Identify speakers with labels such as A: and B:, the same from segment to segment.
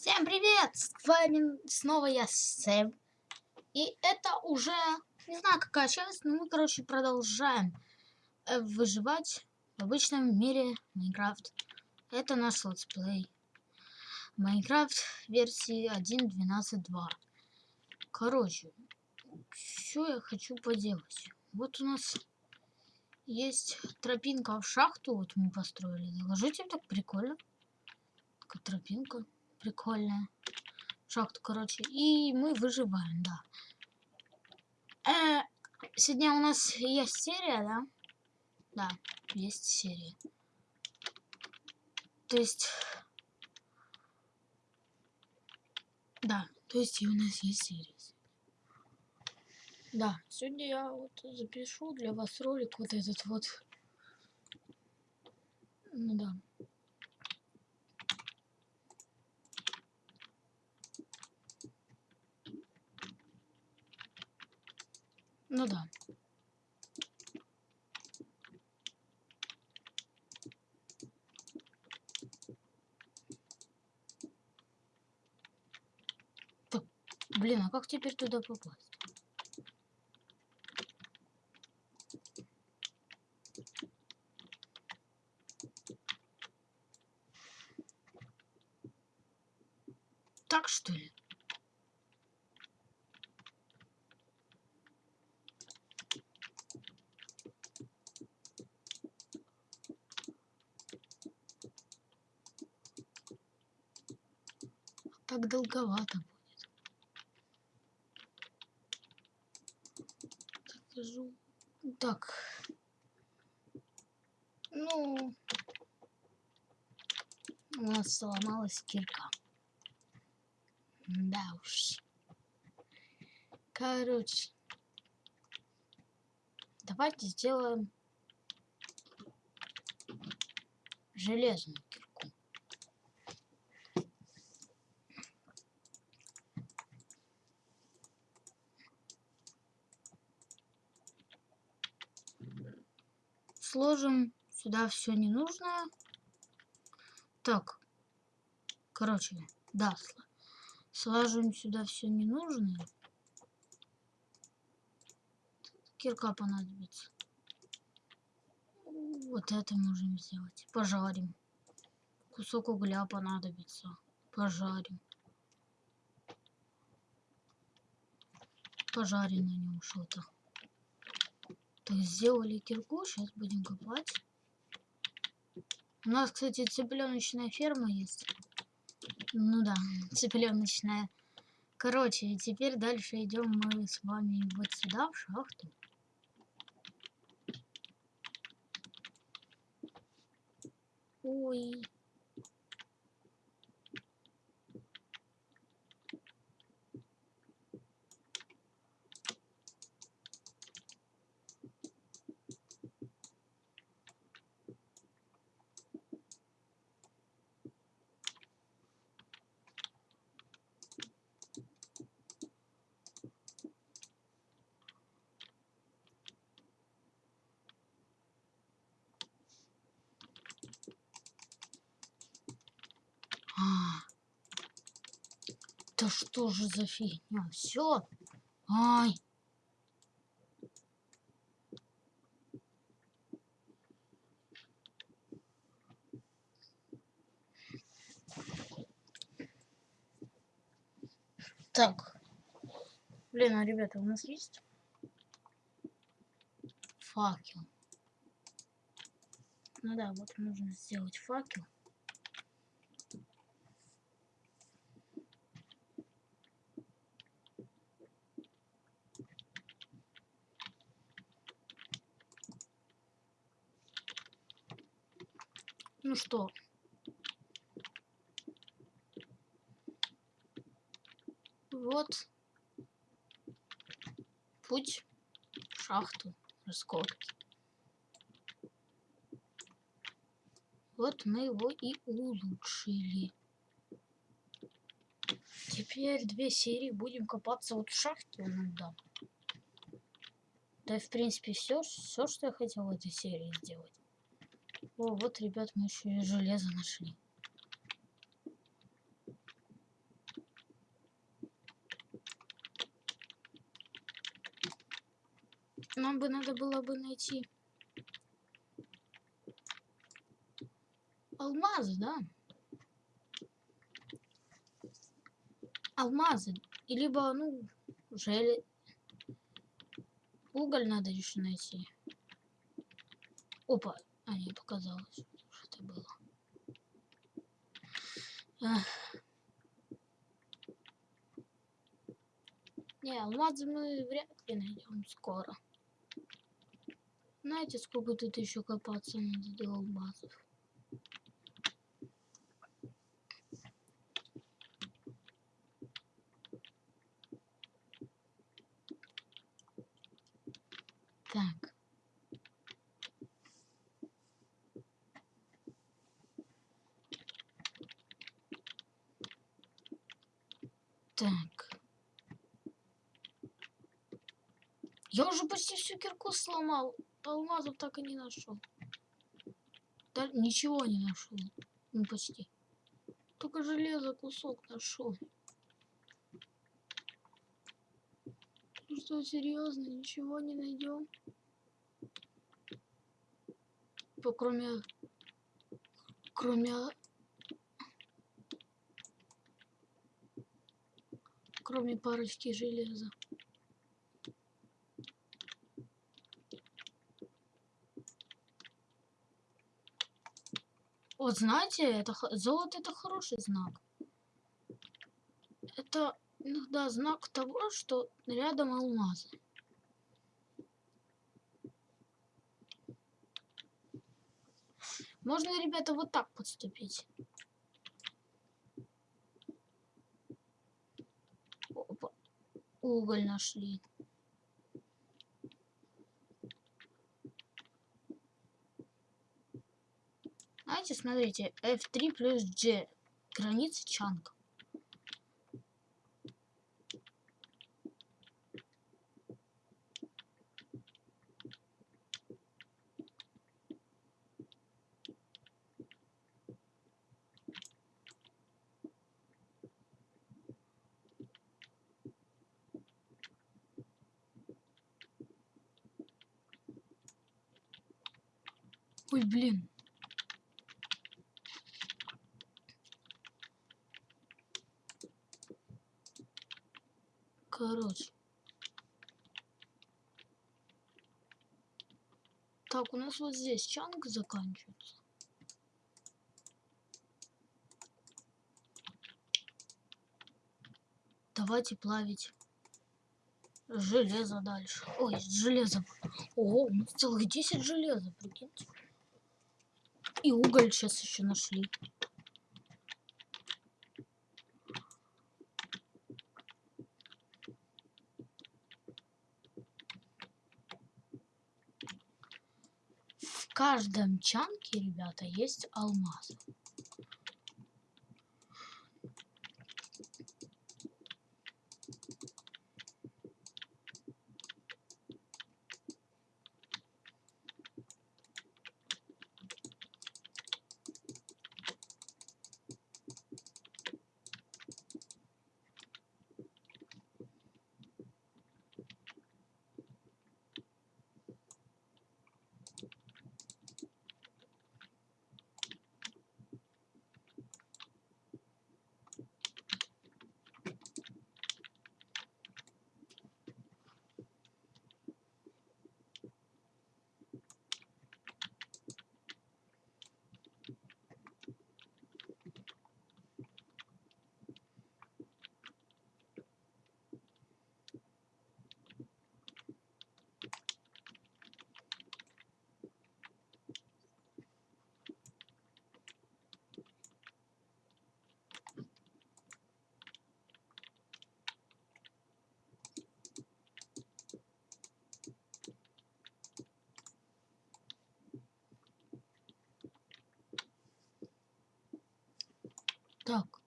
A: Всем привет! С вами снова я, Сэм. И это уже, не знаю какая часть, но мы, короче, продолжаем э, выживать в обычном мире Minecraft. Это наш летсплей. Minecraft версии 1.12.2. Короче, что я хочу поделать? Вот у нас есть тропинка в шахту, вот мы построили. Зацените, так прикольно. Такая тропинка прикольная. Шахту, короче. И мы выживаем, да. Э, сегодня у нас есть серия, да? Да, есть серия. То есть... Да, то есть и у нас есть серия. Да, сегодня я вот запишу для вас ролик вот этот вот. Ну да. Ну да. Блин, а как теперь туда попасть? Так что ли? Так долговато будет. Скажу. Так. Ну, у нас сломалась кирка. Да уж. Короче. Давайте сделаем железную сложим сюда все ненужное. Так, короче, да, сложим сюда все ненужное. Кирка понадобится. Вот это можем сделать. Пожарим. Кусок угля понадобится. Пожарим. Пожарим на нем что-то. Так, сделали кирку, сейчас будем копать. У нас, кстати, цыпленочная ферма есть. Ну да, цыпленочная. Короче, теперь дальше идем мы с вами вот сюда, в шахту. Ой. Да что же за фигня? Все. Ай. Так. Блин, а ребята, у нас есть факел. Ну да, вот нужно сделать факел. Ну что? Вот путь в шахту раскопки. Вот мы его и улучшили. Теперь две серии будем копаться вот в шахте. Ну да. Да и в принципе все, все, что я хотел в этой серии сделать. О, вот, ребят, мы еще и железо нашли. Нам бы надо было бы найти алмазы, да? Алмазы. И либо, ну, желе... Уголь надо еще найти. Опа, а, не показалось, что это было. Ах. Не, алмазы мы вряд ли найдем скоро. Знаете, сколько тут еще копаться надо до алмазов? Так. Так. Я уже почти всю кирку сломал. Алмазов так и не нашел. Да, ничего не нашел. Ну почти. Только железо кусок нашел. Что, серьезно, ничего не найдем? По кроме... Кроме... Кроме парочки железа. Вот знаете, это золото это хороший знак. Это иногда знак того, что рядом алмазы. Можно, ребята, вот так подступить. Опа. Уголь нашли. Знаете, смотрите, F3 плюс G. Граница чанка. Ой, блин. Короче. Так, у нас вот здесь чанг заканчивается. Давайте плавить железо дальше. Ой, железо. Ого, у нас целых 10 железа, прикиньте. И уголь сейчас еще нашли. В каждом чанке, ребята, есть алмаз. Так.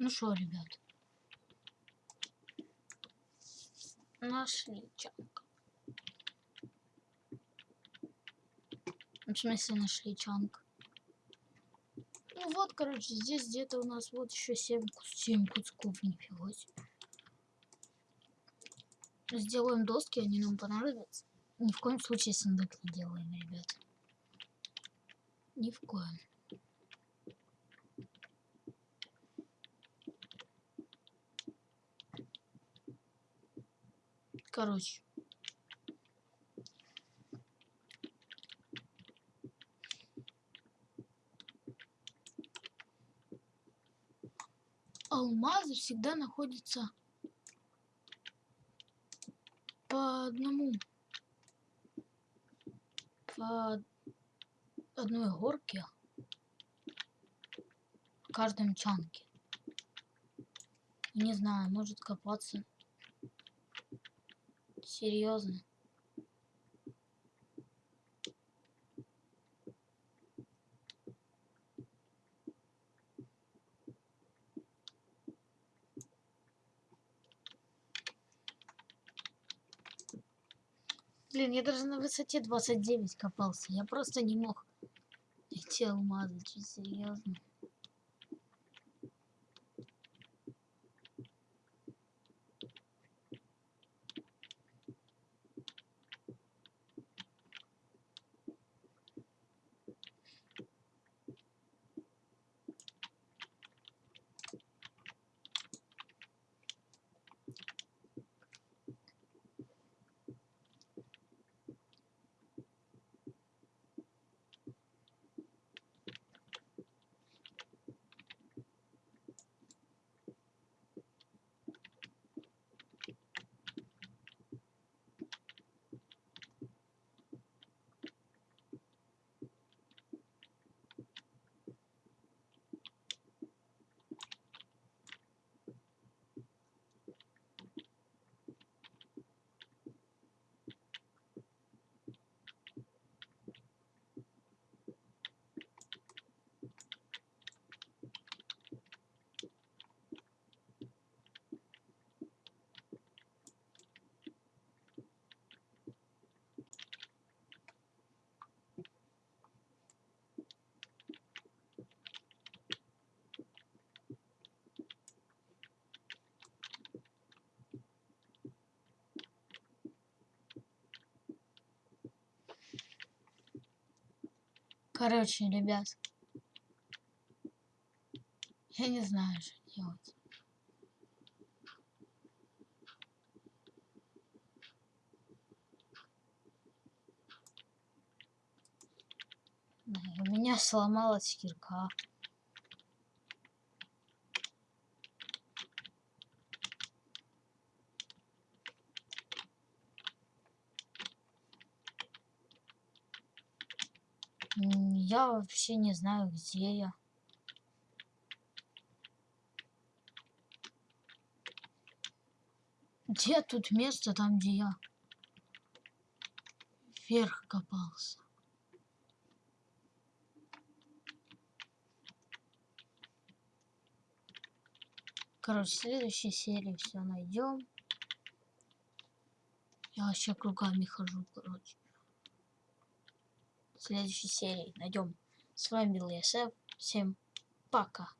A: Ну что, ребят? Нашли чанк. Ну, в смысле нашли чанк? Ну вот, короче, здесь где-то у нас вот еще 7, 7 кусков, нифига себе. Сделаем доски, они нам понадобятся. Ни в коем случае сундук не делаем, ребят. Ни в коем. Короче. Алмазы всегда находятся по одному по одной горке в каждом чанке. Не знаю, может копаться. Серьезно. Блин, я даже на высоте 29 копался. Я просто не мог найти алмазы, чуть серьезно. Короче, ребят. Я не знаю, что делать. У меня сломалась кирка. Я вообще не знаю, где я. Где тут место, там, где я вверх копался? Короче, в следующей серии все найдем. Я вообще кругами хожу, короче следующей серии найдем. С вами был ЕСФ. Всем пока.